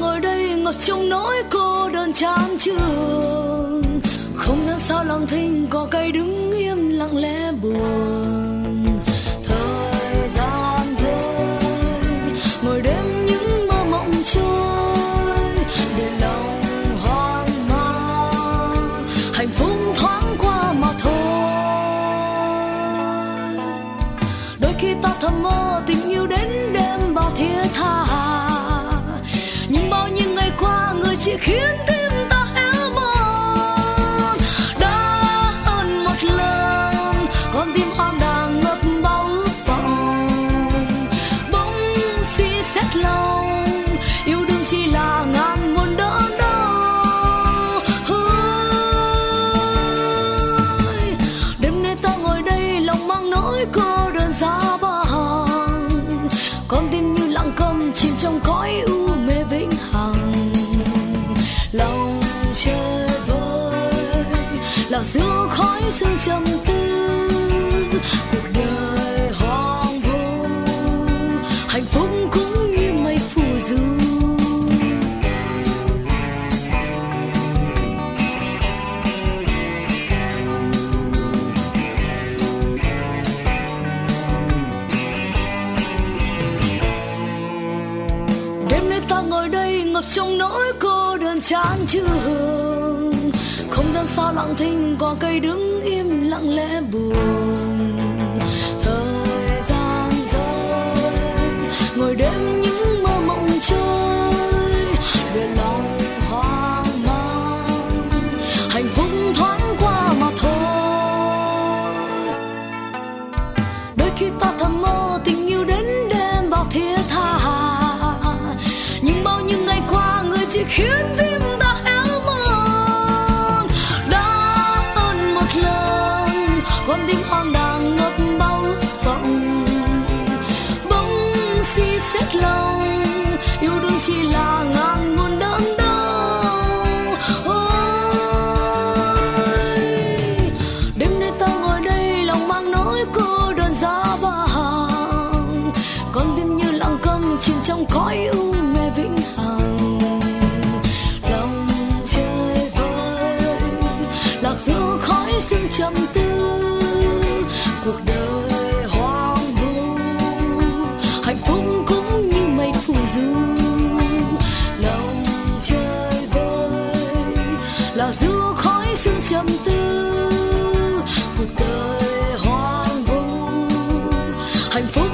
ngồi đây ngập trong nỗi cô đơn chán trường không gian sao lặng thinh, có cây đứng im lặng lẽ buồn. Thời gian rơi, ngồi đêm những mơ mộng trôi. Để lòng hoang mang, hạnh phúc thoáng qua mà thôi. Đôi khi ta thầm mơ tình yêu đến chỉ khiến tim ta héo mòn. Đã hơn một lần con tim hoang đang ngập bao ước vọng bỗng suy xét lòng yêu đương chỉ là ngàn muôn đớn đau. Ôi, đêm nay ta ngồi đây lòng mang nỗi cô đơn giá hàng con tim như lặng câm chìm trong cõi u là giữa khói sương trầm tư cuộc đời hoang vu. Hạnh phúc cũng như mây phù du. Đêm nay ta ngồi đây ngập trong nỗi cô đơn chán trường không gian sao lặng thinh có cây đứng im lặng lẽ buồn. Thời gian rơi, ngồi đêm những mơ mộng trôi. Về lòng hoang mang, hạnh phúc thoáng qua mà thôi. Đôi khi ta thầm mơ tình yêu đến đêm bao thiết tha. Nhưng bao nhiêu ngày qua, người chỉ khiến tim con tim hoang đang ngập bao vọng bỗng suy xét lòng yêu đương chỉ là ngàn muôn đớn đau. Ôi, đêm nay ta ngồi đây lòng mang nỗi cô đơn giá vàng con tim như lặng câm chìm trong cõi u mê vĩnh hằng. Lòng chơi vơi lạc giữa khói sương trầm tư. là giữa khói sương trầm tư cuộc đời hoang vu hạnh phúc